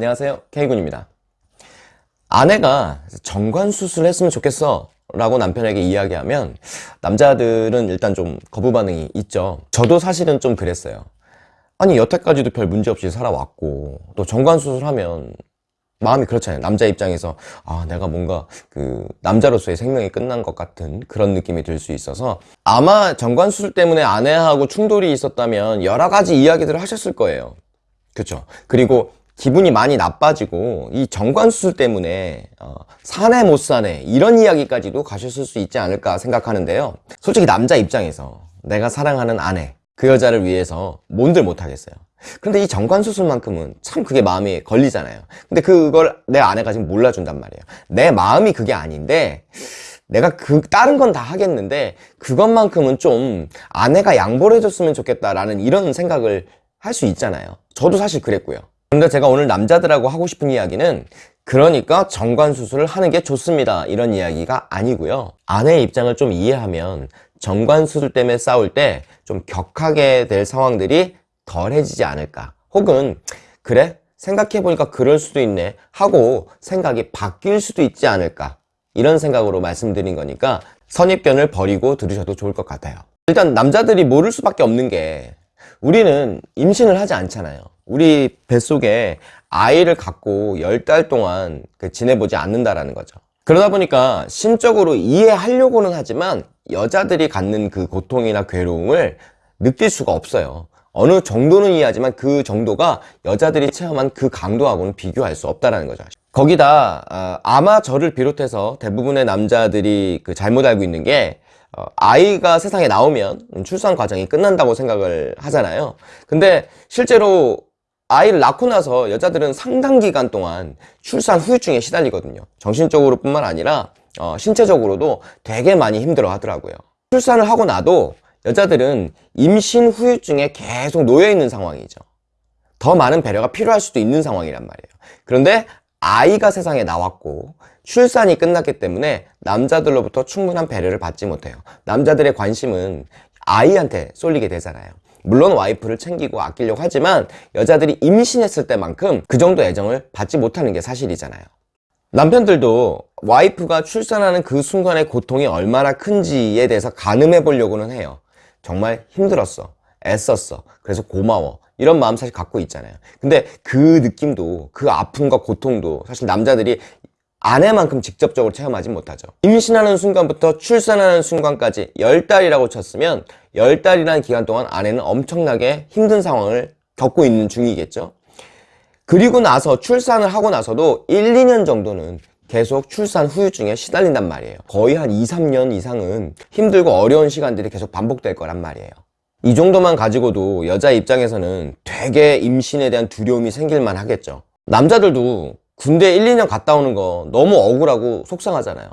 안녕하세요. K군입니다. 아내가 정관 수술을 했으면 좋겠어 라고 남편에게 이야기하면 남자들은 일단 좀 거부 반응이 있죠. 저도 사실은 좀 그랬어요. 아니 여태까지도 별 문제 없이 살아왔고 또 정관 수술하면 마음이 그렇잖아요. 남자 입장에서 아 내가 뭔가 그 남자로서의 생명이 끝난 것 같은 그런 느낌이 들 수 있어서 아마 정관 수술 때문에 아내하고 충돌이 있었다면 여러 가지 이야기들을 하셨을 거예요. 그렇죠 그리고 기분이 많이 나빠지고 이 정관 수술 때문에 어, 사내 못 사내 이런 이야기까지도 가셨을 수 있지 않을까 생각하는데요. 솔직히 남자 입장에서 내가 사랑하는 아내 그 여자를 위해서 뭔들 못하겠어요. 그런데 이 정관 수술만큼은 참 그게 마음에 걸리잖아요. 근데 그걸 내 아내가 지금 몰라준단 말이에요. 내 마음이 그게 아닌데 내가 그 다른 건 다 하겠는데 그것만큼은 좀 아내가 양보를 해줬으면 좋겠다라는 이런 생각을 할 수 있잖아요. 저도 사실 그랬고요 근데 제가 오늘 남자들하고 하고 싶은 이야기는 그러니까 정관수술을 하는 게 좋습니다. 이런 이야기가 아니고요. 아내의 입장을 좀 이해하면 정관수술 때문에 싸울 때 좀 격하게 될 상황들이 덜해지지 않을까. 혹은 그래? 생각해보니까 그럴 수도 있네 하고 생각이 바뀔 수도 있지 않을까. 이런 생각으로 말씀드린 거니까 선입견을 버리고 들으셔도 좋을 것 같아요. 일단 남자들이 모를 수밖에 없는 게 우리는 임신을 하지 않잖아요 우리 뱃속에 아이를 갖고 열 달 동안 그 지내보지 않는다라는 거죠. 그러다 보니까 심적으로 이해하려고는 하지만 여자들이 갖는 그 고통이나 괴로움을 느낄 수가 없어요. 어느 정도는 이해하지만 그 정도가 여자들이 체험한 그 강도하고는 비교할 수 없다는 거죠. 거기다 어, 아마 저를 비롯해서 대부분의 남자들이 그 잘못 알고 있는 게 어, 아이가 세상에 나오면 출산 과정이 끝난다고 생각을 하잖아요. 근데 실제로 아이를 낳고 나서 여자들은 상당 기간 동안 출산 후유증에 시달리거든요. 정신적으로 뿐만 아니라 어, 신체적으로도 되게 많이 힘들어 하더라고요. 출산을 하고 나도 여자들은 임신 후유증에 계속 놓여 있는 상황이죠. 더 많은 배려가 필요할 수도 있는 상황이란 말이에요. 그런데 아이가 세상에 나왔고 출산이 끝났기 때문에 남자들로부터 충분한 배려를 받지 못해요. 남자들의 관심은 아이한테 쏠리게 되잖아요 물론 와이프를 챙기고 아끼려고 하지만 여자들이 임신했을 때만큼 그 정도 애정을 받지 못하는 게 사실이잖아요. 남편들도 와이프가 출산하는 그 순간의 고통이 얼마나 큰지에 대해서 가늠해 보려고는 해요. 정말 힘들었어 애썼어 그래서 고마워. 이런 마음 사실 갖고 있잖아요. 근데 그 느낌도 그 아픔과 고통도 사실 남자들이 아내만큼 직접적으로 체험하지 못하죠. 임신하는 순간부터 출산하는 순간까지 10달이라고 쳤으면 10달이라는 기간 동안 아내는 엄청나게 힘든 상황을 겪고 있는 중이겠죠. 그리고 나서 출산을 하고 나서도 1, 2년 정도는 계속 출산 후유증에 시달린단 말이에요. 거의 한 2, 3년 이상은 힘들고 어려운 시간들이 계속 반복될 거란 말이에요. 이 정도만 가지고도 여자 입장에서는 되게 임신에 대한 두려움이 생길만 하겠죠. 남자들도 군대 1, 2년 갔다 오는 거 너무 억울하고 속상하잖아요.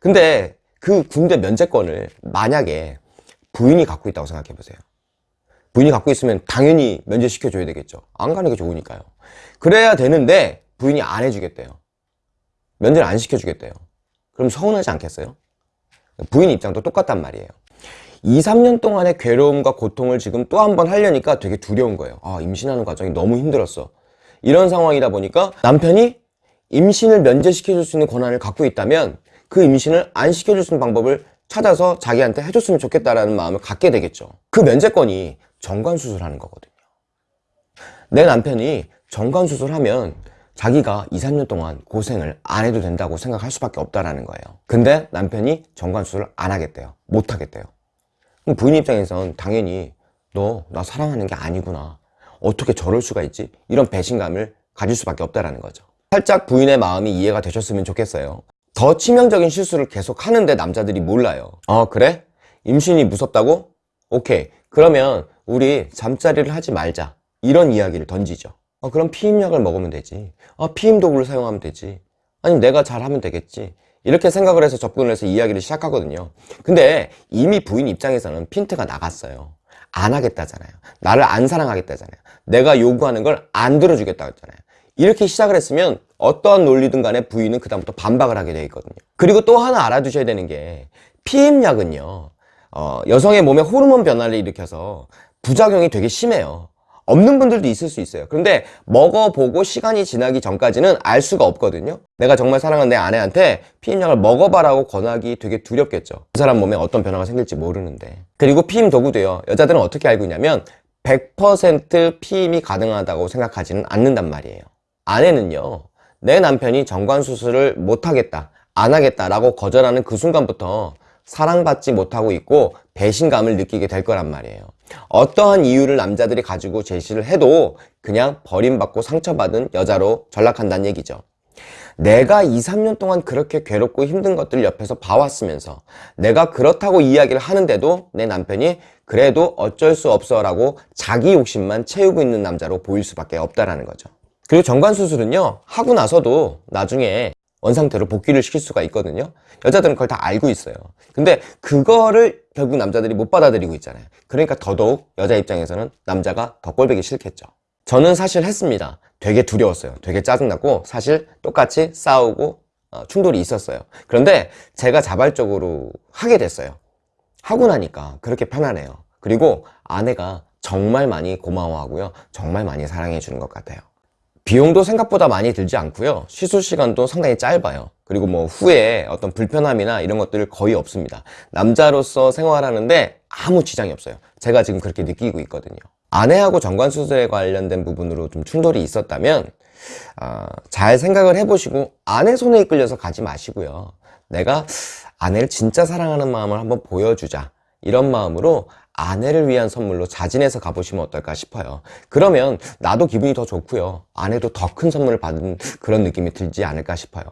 근데 그 군대 면제권을 만약에 부인이 갖고 있다고 생각해 보세요. 부인이 갖고 있으면 당연히 면제시켜 줘야 되겠죠. 안 가는 게 좋으니까요. 그래야 되는데 부인이 안 해주겠대요. 면제를 안 시켜주겠대요. 그럼 서운하지 않겠어요? 부인 입장도 똑같단 말이에요. 2, 3년 동안의 괴로움과 고통을 지금 또 한 번 하려니까 되게 두려운 거예요. 아 임신하는 과정이 너무 힘들었어. 이런 상황이다 보니까 남편이 임신을 면제시켜줄 수 있는 권한을 갖고 있다면 그 임신을 안 시켜줄 수 있는 방법을 찾아서 자기한테 해줬으면 좋겠다라는 마음을 갖게 되겠죠. 그 면제권이 정관수술하는 거거든요. 내 남편이 정관수술하면 자기가 2, 3년 동안 고생을 안 해도 된다고 생각할 수밖에 없다라는 거예요. 근데 남편이 정관수술을 안 하겠대요. 못 하겠대요. 그럼 부인 입장에선 당연히 너 나 사랑하는 게 아니구나. 어떻게 저럴 수가 있지? 이런 배신감을 가질 수밖에 없다라는 거죠 살짝 부인의 마음이 이해가 되셨으면 좋겠어요. 더 치명적인 실수를 계속 하는데 남자들이 몰라요. 어 그래? 임신이 무섭다고? 오케이. 그러면 우리 잠자리를 하지 말자. 이런 이야기를 던지죠. 어, 그럼 피임약을 먹으면 되지. 어, 피임 도구를 사용하면 되지. 아니 내가 잘하면 되겠지. 이렇게 생각을 해서 접근을 해서 이야기를 시작하거든요. 근데 이미 부인 입장에서는 핀트가 나갔어요. 안 하겠다잖아요. 나를 안 사랑하겠다잖아요. 내가 요구하는 걸 안 들어주겠다고 했잖아요 이렇게 시작을 했으면 어떠한 논리든 간에 부인은 그다음부터 반박을 하게 되어 있거든요 그리고 또 하나 알아두셔야 되는 게 피임약은요 어, 여성의 몸에 호르몬 변화를 일으켜서 부작용이 되게 심해요 없는 분들도 있을 수 있어요. 그런데 먹어보고 시간이 지나기 전까지는 알 수가 없거든요. 내가 정말 사랑하는 내 아내한테 피임약을 먹어봐라고 권하기 되게 두렵겠죠. 그 사람 몸에 어떤 변화가 생길지 모르는데. 그리고 피임 도구도요. 여자들은 어떻게 알고 있냐면 100% 피임이 가능하다고 생각하지는 않는단 말이에요. 아내는요. 내 남편이 정관 수술을 못하겠다, 안 하겠다라고 거절하는 그 순간부터 사랑받지 못하고 있고 배신감을 느끼게 될 거란 말이에요. 어떠한 이유를 남자들이 가지고 제시를 해도 그냥 버림받고 상처받은 여자로 전락한다는 얘기죠. 내가 2, 3년 동안 그렇게 괴롭고 힘든 것들을 옆에서 봐왔으면서 내가 그렇다고 이야기를 하는데도 내 남편이 그래도 어쩔 수 없어 라고 자기 욕심만 채우고 있는 남자로 보일 수밖에 없다라는 거죠. 그리고 정관 수술은요, 하고 나서도 나중에 원상태로 복귀를 시킬 수가 있거든요. 여자들은 그걸 다 알고 있어요. 근데 그거를 결국 남자들이 못 받아들이고 있잖아요. 그러니까 더더욱 여자 입장에서는 남자가 더 꼴보기 싫겠죠. 저는 사실 했습니다. 되게 두려웠어요. 되게 짜증났고 사실 똑같이 싸우고 어, 충돌이 있었어요. 그런데 제가 자발적으로 하게 됐어요. 하고 나니까 그렇게 편하네요. 그리고 아내가 정말 많이 고마워하고요. 정말 많이 사랑해 주는 것 같아요. 비용도 생각보다 많이 들지 않고요. 시술 시간도 상당히 짧아요. 그리고 뭐 후에 어떤 불편함이나 이런 것들 거의 없습니다. 남자로서 생활하는데 아무 지장이 없어요. 제가 지금 그렇게 느끼고 있거든요. 아내하고 정관수술에 관련된 부분으로 좀 충돌이 있었다면 아, 잘 생각을 해보시고 아내 손에 이끌려서 가지 마시고요. 내가 아내를 진짜 사랑하는 마음을 한번 보여주자. 이런 마음으로 아내를 위한 선물로 자진해서 가보시면 어떨까 싶어요. 그러면 나도 기분이 더 좋고요. 아내도 더 큰 선물을 받은 그런 느낌이 들지 않을까 싶어요.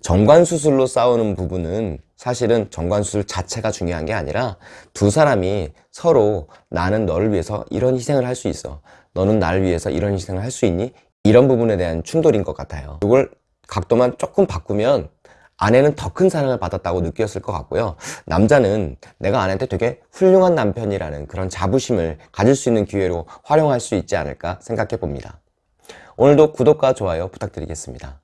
정관수술로 싸우는 부분은 사실은 정관수술 자체가 중요한 게 아니라 두 사람이 서로 나는 너를 위해서 이런 희생을 할 수 있어. 너는 나를 위해서 이런 희생을 할 수 있니? 이런 부분에 대한 충돌인 것 같아요. 이걸 각도만 조금 바꾸면 아내는 더 큰 사랑을 받았다고 느꼈을 것 같고요. 남자는 내가 아내한테 되게 훌륭한 남편이라는 그런 자부심을 가질 수 있는 기회로 활용할 수 있지 않을까 생각해 봅니다. 오늘도 구독과 좋아요 부탁드리겠습니다.